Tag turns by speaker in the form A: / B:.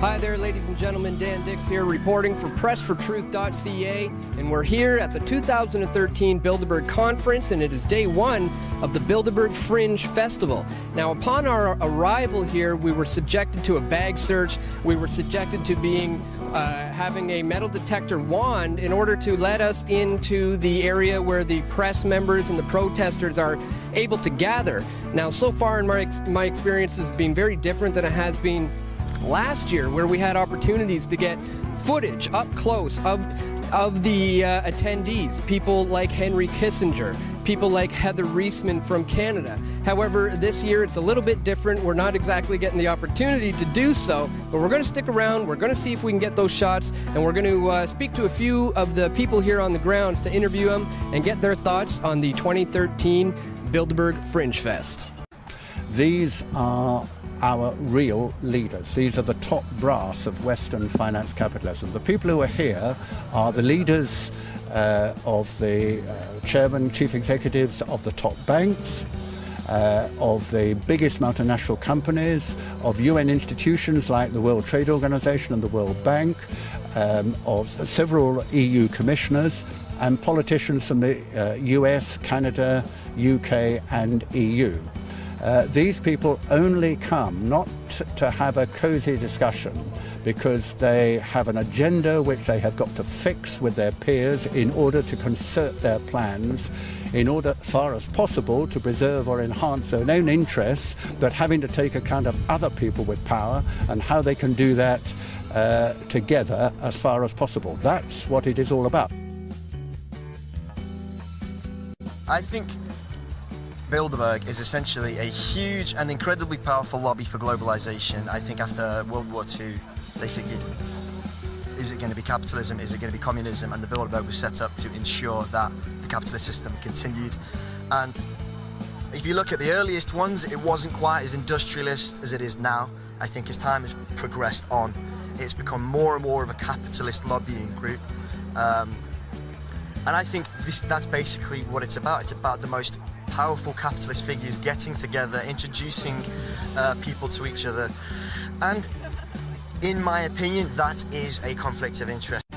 A: Hi there, ladies and gentlemen. Dan Dicks here, reporting for PressForTruth.ca, and we're here at the 2013 Bilderberg Conference, and it is day one of the Bilderberg Fringe Festival. Now, upon our arrival here, we were subjected to a bag search. We were subjected to being uh, having a metal detector wand in order to let us into the area where the press members and the protesters are able to gather. Now, so far in my, ex my experience has been very different than it has been last year where we had opportunities to get footage up close of of the uh, attendees, people like Henry Kissinger, people like Heather Reisman from Canada. However, this year it's a little bit different. We're not exactly getting the opportunity to do so, but we're going to stick around. We're going to see if we can get those shots, and we're going to uh, speak to a few of the people here on the grounds to interview them and get their thoughts on the 2013 Bilderberg Fringe Fest.
B: These are our real leaders. These are the top brass of Western finance capitalism. The people who are here are the leaders uh, of the uh, chairman, chief executives of the top banks, uh, of the biggest multinational companies, of UN institutions like the World Trade Organization and the World Bank, um, of several EU commissioners, and politicians from the US, uh, Canada, UK and EU. Uh, these people only come not to have a cosy discussion because they have an agenda which they have got to fix with their peers in order to concert their plans in order as far as possible to preserve or enhance their own interests but having to take account of other people with power and how they can do that uh, together as far as possible. That's what it is all about.
C: I think Bilderberg is essentially a huge and incredibly powerful lobby for globalization. I think after World War II, they figured, is it going to be capitalism, is it going to be communism? And the Bilderberg was set up to ensure that the capitalist system continued. And if you look at the earliest ones, it wasn't quite as industrialist as it is now. I think as time has progressed on, it's become more and more of a capitalist lobbying group. Um, and I think this, that's basically what it's about. It's about the most powerful capitalist figures getting together, introducing uh, people to each other. And in my opinion, that is a conflict of interest.